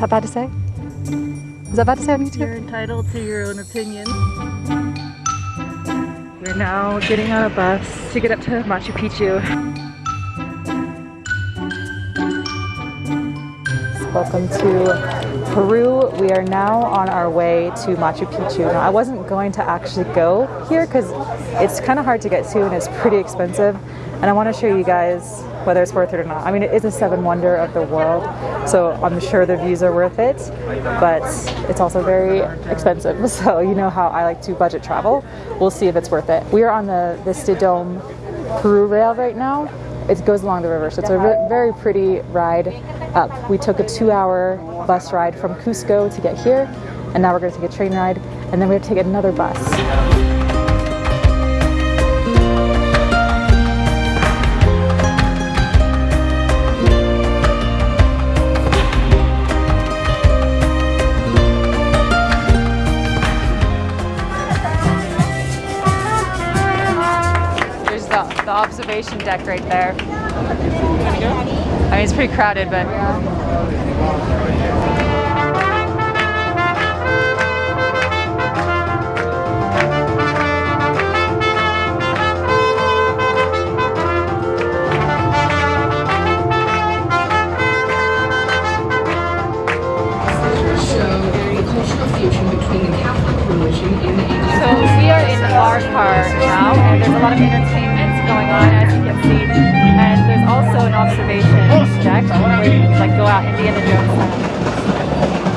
Is that bad to say? Is that bad to say on YouTube? You're entitled to your own opinion. We're now getting on a bus to get up to Machu Picchu. Welcome to Peru. We are now on our way to Machu Picchu. Now, I wasn't going to actually go here because it's kind of hard to get to and it's pretty expensive. And I want to show you guys whether it's worth it or not. I mean, it is a seven wonder of the world, so I'm sure the views are worth it, but it's also very expensive. So you know how I like to budget travel. We'll see if it's worth it. We are on the Vista Dome Peru rail right now. It goes along the river, so it's a very pretty ride up. We took a two hour bus ride from Cusco to get here, and now we're going to take a train ride, and then we have to take another bus. The, the observation deck right there. I mean, it's pretty crowded, but show a cultural fusion between the Catholic religion and the Indian So we are in our car now, and there's a lot of entertainment going on as you can see. And there's also an observation deck where you can like go out Indiana Jones style.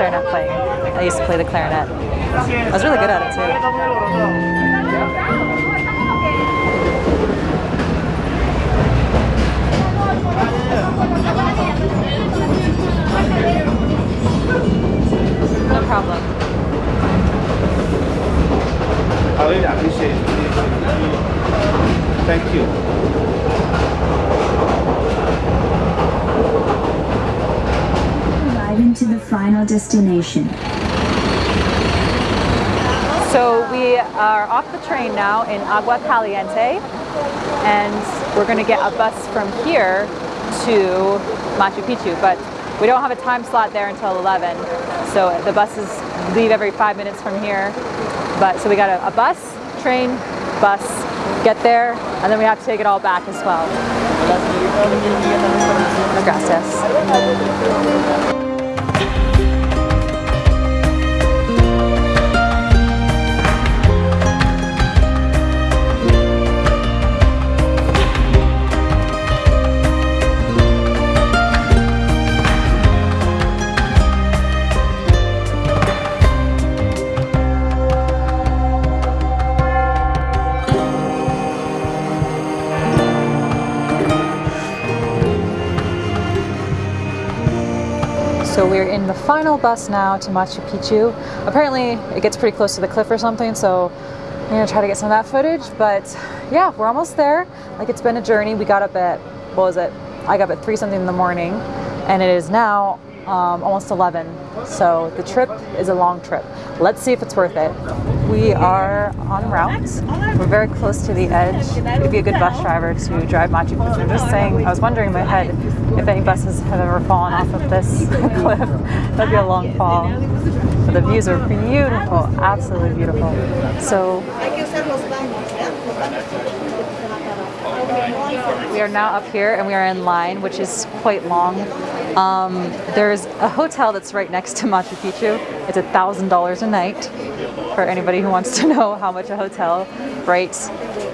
Clarinet playing. I used to play the clarinet. I was really good at it too. No problem. I really appreciate it. Thank you. To the final destination. So we are off the train now in Agua Caliente and we're going to get a bus from here to Machu Picchu but we don't have a time slot there until 11 so the buses leave every five minutes from here but so we got a, a bus, train, bus, get there and then we have to take it all back as well. Gracias. So we're in the final bus now to Machu Picchu. Apparently it gets pretty close to the cliff or something, so I'm gonna try to get some of that footage. But yeah, we're almost there. Like it's been a journey. We got up at, what was it? I got up at three something in the morning and it is now um, almost 11. So the trip is a long trip. Let's see if it's worth it. We are on route. We're very close to the edge. It'd be a good bus driver to drive Machu Picchu. I'm just saying, I was wondering in my head if any buses have ever fallen off of this cliff. That'd be a long fall. But the views are beautiful, absolutely beautiful. So we are now up here and we are in line, which is quite long. Um, there's a hotel that's right next to Machu Picchu. It's a thousand dollars a night for anybody who wants to know how much a hotel right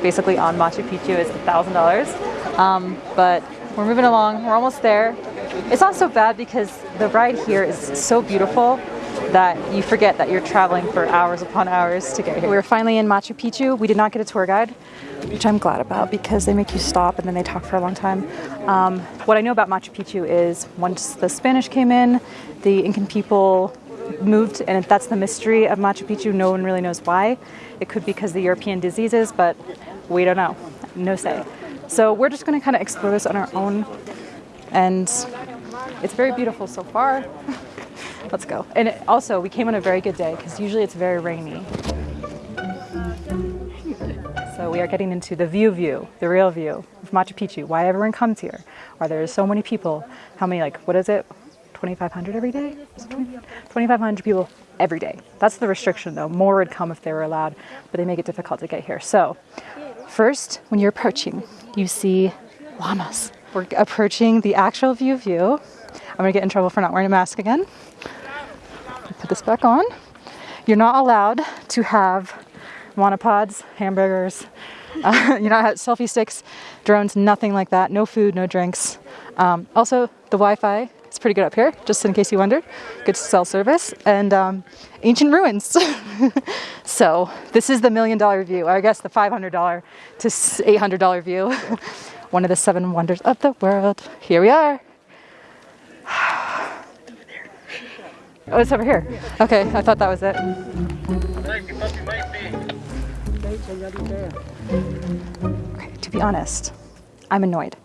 basically on Machu Picchu is a thousand dollars. Um, but we're moving along. We're almost there. It's not so bad because the ride here is so beautiful that you forget that you're traveling for hours upon hours to get here. We're finally in Machu Picchu. We did not get a tour guide, which I'm glad about because they make you stop and then they talk for a long time. Um, what I know about Machu Picchu is once the Spanish came in, the Incan people moved, and that's the mystery of Machu Picchu. No one really knows why. It could be because of the European diseases, but we don't know. No say. So we're just going to kind of explore this on our own, and it's very beautiful so far. Let's go. And it, also, we came on a very good day because usually it's very rainy. So we are getting into the view view, the real view of Machu Picchu, why everyone comes here, why there are so many people, how many, like, what is it, 2,500 every day? 2,500 people every day. That's the restriction though. More would come if they were allowed, but they make it difficult to get here. So first, when you're approaching, you see llamas. We're approaching the actual view view. I'm gonna get in trouble for not wearing a mask again. Put this back on. You're not allowed to have monopods, hamburgers, uh, you're not have selfie sticks, drones, nothing like that. No food, no drinks. Um, also, the Wi-Fi is pretty good up here, just in case you wondered. Good cell service and um, ancient ruins. so this is the million dollar view, I guess the $500 to $800 view. One of the seven wonders of the world. Here we are. Oh, it's over here. Okay, I thought that was it. Okay, to be honest, I'm annoyed.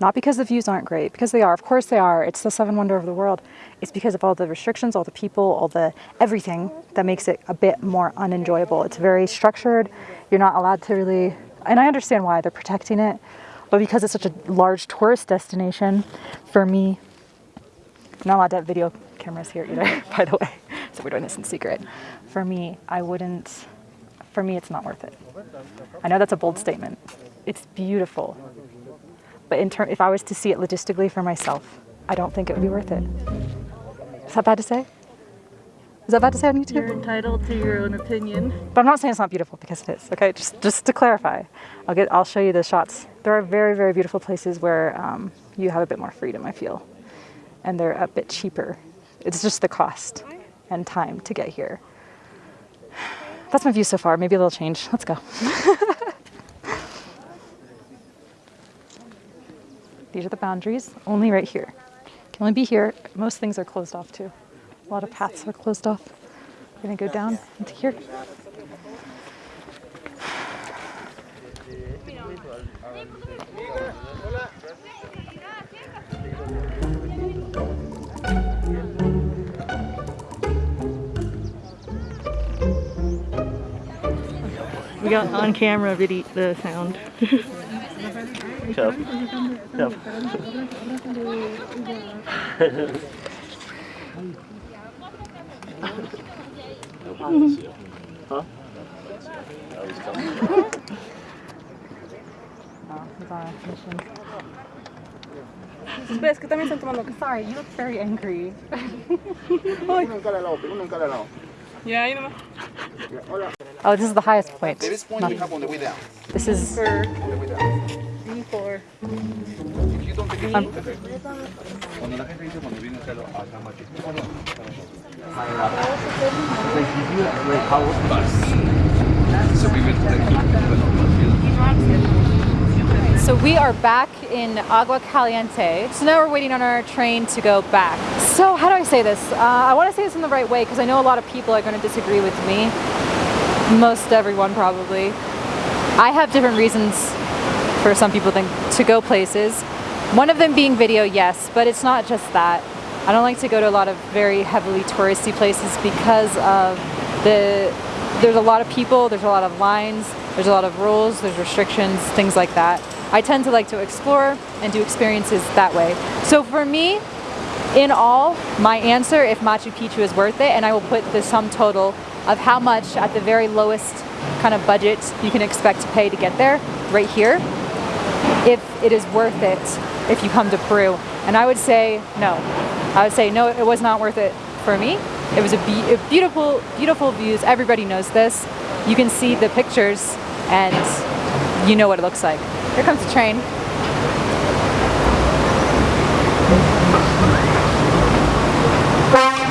Not because the views aren't great, because they are. Of course they are. It's the seven wonder of the world. It's because of all the restrictions, all the people, all the everything that makes it a bit more unenjoyable. It's very structured. You're not allowed to really, and I understand why they're protecting it, but because it's such a large tourist destination, for me, I'm not allowed to have video cameras here either, by the way. So we're doing this in secret. For me, I wouldn't, for me, it's not worth it. I know that's a bold statement. It's beautiful. But in ter- if I was to see it logistically for myself, I don't think it would be worth it. Is that bad to say? Is that bad to say on YouTube? You're entitled to your own opinion. But I'm not saying it's not beautiful because it is. Okay, just just to clarify, I'll get I'll show you the shots. There are very very beautiful places where um, you have a bit more freedom. I feel, and they're a bit cheaper. It's just the cost and time to get here. That's my view so far. Maybe it'll change. Let's go. These are the boundaries. Only right here. Can only be here. Most things are closed off too. A lot of paths are closed off. We're gonna go down into here. Got on camera video the sound. Chef. Chef. Oh, he's on a mission. Ves que también están tomando. Sorry, you look very angry. Yeah, you know. Oh, this is the highest point. This point we have on the way down. This is Before. If you don't take it, Um, okay. Cuando la gente dice cuando viene a hacerlo acá en Machu Picchu, So we went to the So we are back in Agua Caliente. So now we're waiting on our train to go back. So how do I say this? Uh, I want to say this in the right way because I know a lot of people are going to disagree with me. Most everyone probably. I have different reasons for some people think to go places. One of them being video, yes, but it's not just that. I don't like to go to a lot of very heavily touristy places because of the there's a lot of people, there's a lot of lines, there's a lot of rules, there's restrictions, things like that. I tend to like to explore and do experiences that way. So for me, in all, my answer, if Machu Picchu is worth it, and I will put the sum total of how much at the very lowest kind of budget you can expect to pay to get there, right here. If it is worth it, if you come to Peru. And I would say no. I would say no, it was not worth it for me. It was a, be- a beautiful, beautiful views. Everybody knows this. You can see the pictures and you know what it looks like. Here comes the train.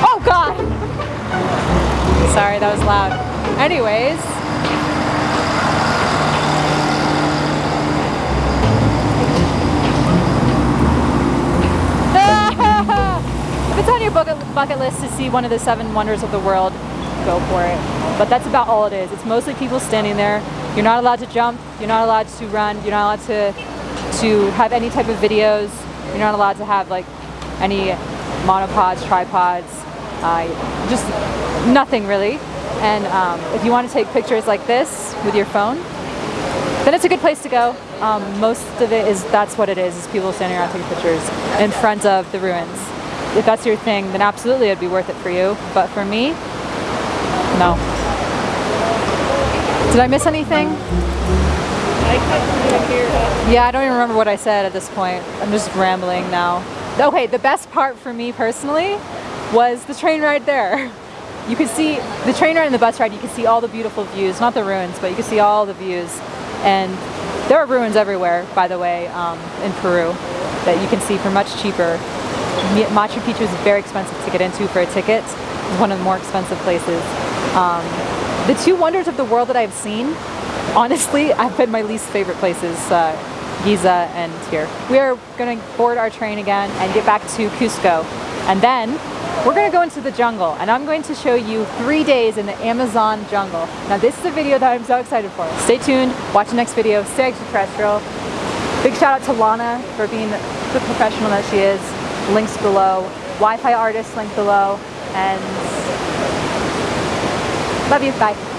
Oh God! Sorry, that was loud. Anyways, if it's on your bucket, bucket list to see one of the seven wonders of the world, go for it. But that's about all it is. It's mostly people standing there. You're not allowed to jump. You're not allowed to run. You're not allowed to to have any type of videos. You're not allowed to have like any monopods, tripods, uh, just nothing really. And um, if you want to take pictures like this with your phone, then it's a good place to go. Um, most of it is that's what it is: is people standing around taking pictures in front of the ruins. If that's your thing, then absolutely it'd be worth it for you. But for me, no. Did I miss anything? Yeah, I don't even remember what I said at this point. I'm just rambling now. Okay, the best part for me personally was the train ride there. You could see the train ride and the bus ride, you could see all the beautiful views, not the ruins, but you could see all the views. And there are ruins everywhere, by the way, um, in Peru that you can see for much cheaper. Machu Picchu is very expensive to get into for a ticket. It's one of the more expensive places. Um, the two wonders of the world that I've seen, honestly, I've been my least favorite places. Uh, Giza and here. We are going to board our train again and get back to Cusco. And then we're going to go into the jungle and I'm going to show you three days in the Amazon jungle. Now this is a video that I'm so excited for. Stay tuned, watch the next video, stay extraterrestrial. Big shout out to Lana for being the professional that she is. Links below. Wi-Fi artist link below. And love you, bye.